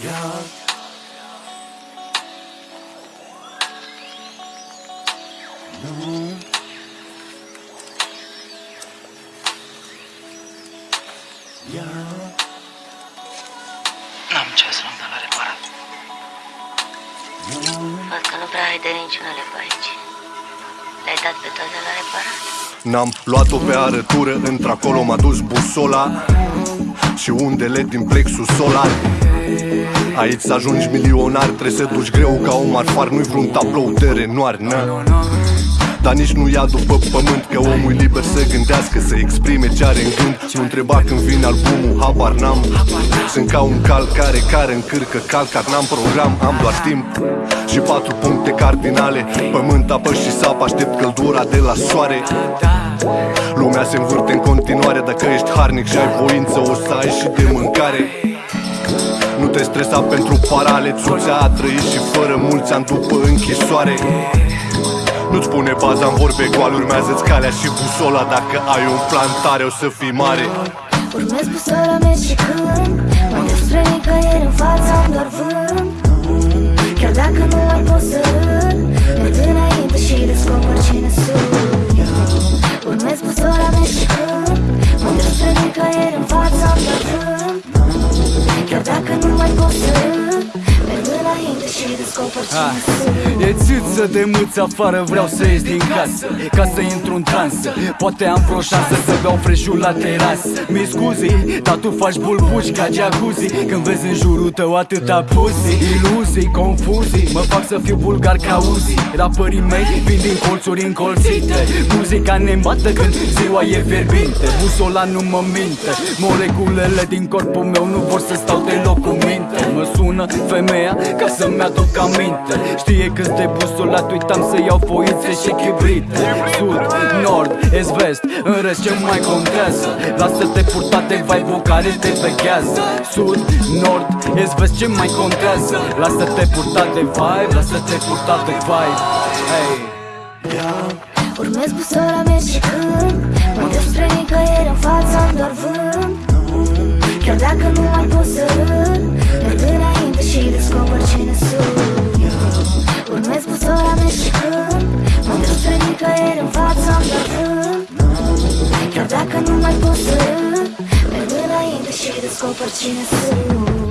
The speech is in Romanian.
Yeah. No. Yeah. N-am ce să nu dă la reparat. Văd că nu prea ai de niciunele pe aici. Le-ai dat pe toate la reparat? N-am luat-o pe arătură, într-acolo m-a dus busola Și undele din plexul solar. Aici să ajungi milionar, trebuie să duci greu ca un marfar. Nu-i vreun tablou de renoar, na. Dar nici nu ia după pământ Că omul e liber să gândească, să exprime ce are în gând. Nu întreba când vine albumul, habar n-am. Sunt ca un cal care care încârcă calcat N-am program, am doar timp. Și patru puncte cardinale Pământ, apă și sapă, aștept căldura de la soare Lumea se învârte în continuare Dacă ești harnic și ai voință O să ai și de mâncare. Nu te stresa pentru parale Țuțea a trăit și fără mulți ani după închisoare. Nu-ți pune baza în vorbe goale Urmează-ți calea și busola. Dacă ai un plan tare o să fii mare. Urmez busola mea și când Mă duc spre nicăieri în fața am doar vânt. Chiar dacă nu mai pot să Chiar dacă nu mai pot să râd Merg înainte și descoper Ah, cine sunt E țâță de mâță afară, vreau să ies din casă. Ca să intru în transă Poate am vreo șansă să beau freșul la terasă Mi scuzi, dar tu faci bulbuci ca jacuzzi. Când vezi în jurul tău atâta pussy Iluzii, confuzii, mă fac să fiu vulgar ca Uzi. Rapării mei vin din colțuri încolțite Muzica ne îmbată când ziua e fierbinte. Busola nu mă minte Moleculele din corpul meu nu vor să stau deloc cu minte. Mă sună femeia ca să-mi aduc aminte. Știe câți de busolat uitam să iau foițe și chibrite Sud, nord, est, vest, în rest ce mai contează? Lasă-te purta de vibe care te vechează Sud, nord, est, vest ce mai contează? Lasă-te purta de vibe, lasă-te purta de vibe. Hey. Urmez busola mea și când scopo accina su